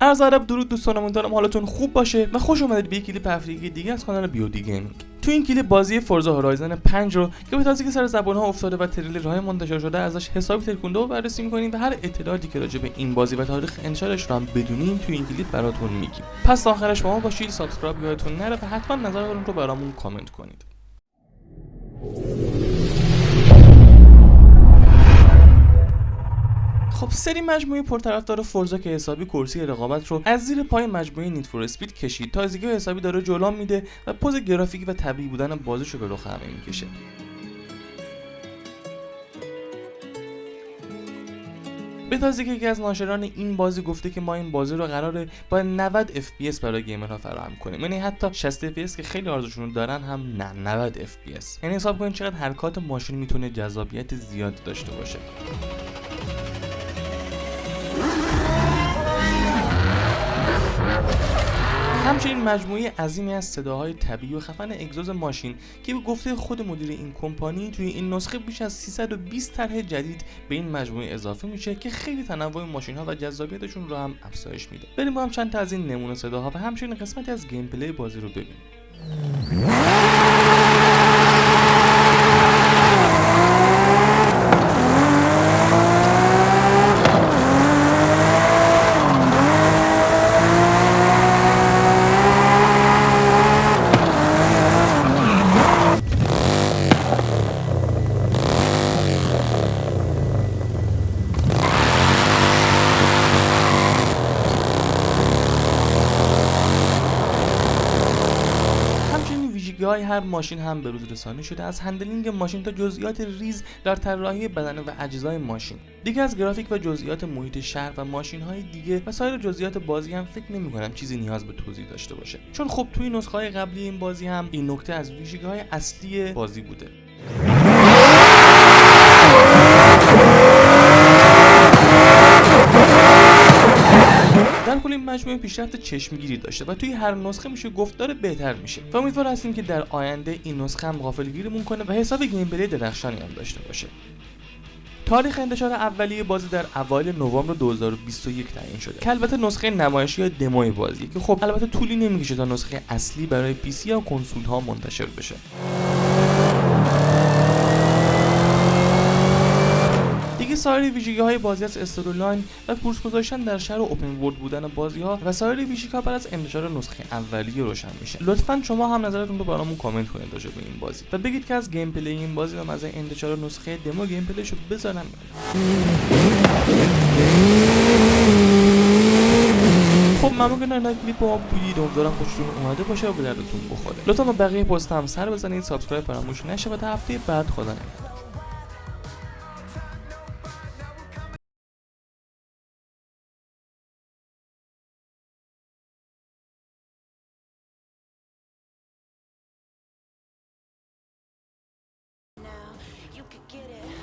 عرض ادب درود دوستان امیدوارم حالتون خوب باشه و خوش اومدید به یک کلیپ دیگه از کانال بیودی گیمینگ تو این کلیپ بازی فورزا هورایزن 5 رو که به تازگی سر زبان ها افتاده و تریلر های منتشر شده ازش حسابی ترکونده و بررسی می‌کنیم و هر اطلاعاتی که راجع به این بازی و تاریخ انتشارش رو هم بدونیم تو این کلیپ براتون میگیم. پس تا آخرش با ما باشید subscribe یادتون نره و حتما نظرتون رو برامون کامنت کنید. خب سری مجموعه پرطرفدار فورزا که حسابی کرسی رقابت رو از زیر پای مجموعه نیت فور اسپید کشید. تازگی حسابی داره جلو میده و پوز گرافیکی و طبیعی بودن بازیش رو به رخ همه می‌کشه. به تازه که یکی از ناشران این بازی گفته که ما این بازی رو قراره با 90 FPS برای گیمرها فراهم کنیم. یعنی حتی 60 FPS که خیلی آرزوشون دارن هم نه 90 FPS یعنی حساب کنید چقدر حرکات ماشین می‌تونه جذابیت زیاد داشته باشه. همچنین مجموعه عظیمی از صداهای طبیعی و خفن اگزوز ماشین که به گفته خود مدیر این کمپانی توی این نسخه بیش از 320 طرح جدید به این مجموعه اضافه میشه که خیلی تنوع ماشین ها و جذابیتشون رو هم افزایش میده. بریم با هم چند تا از این نمونه صداها و همچنین قسمتی از گیم پلی بازی رو ببینیم. های هر ماشین هم به روز رسانی شده. از handling ماشین تا جزئیات ریز در طراحی بدنه و اجزای ماشین. دیگه از گرافیک و جزئیات محیط شهر و ماشین های دیگه و سایر جزئیات بازی هم فکر نمی کنم چیزی نیاز به توضیح داشته باشه. چون خب توی نسخه قبلی این بازی هم این نکته از ویژگی های اصلی بازی بوده. در کل این مجموعه پیشرفت چشمگیری داشته و توی هر نسخه میشه گفت داره بهتر میشه. و امیدوار هستیم که در آینده این نسخه هم غافلگیرمون کنه و حساب gameplay درخشانی هم داشته باشه. تاریخ انتشار اولیه بازی در اوایل نوامبر 2021 تعیین شده. که البته نسخه نمایشی یا دموی بازی که خب البته طولی نمی‌کشه تا نسخه اصلی برای PC یا کنسول ها منتشر بشه. سایر ویژگی های بازی از استوری و کورس گذاشتن در شهر open world بودن بازی ها و سایر ویژگی ها بعد از انتشار نسخه اولیه روشن میشه. لطفا شما هم نظرتون رو برامون کامنت کنید راجع به این بازی و بگید که از gameplay این بازی و از انتشار نسخه دمو gameplay شو بذارم خب ممنون که کلیپ با بودید. امیدوارم خوشتون اومده باشه و به دردتون بخوره. لطفا بقیه پست هم سر بزنید. subscribe فراموش نشه و تا هفته بعد خدا نگهدار. Could get it.